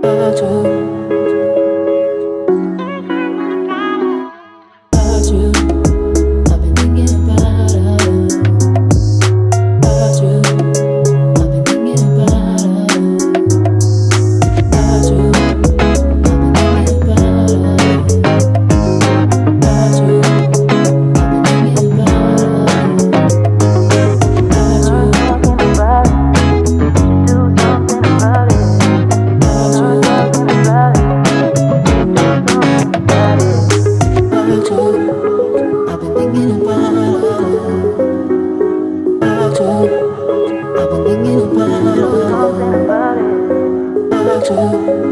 빠져. do.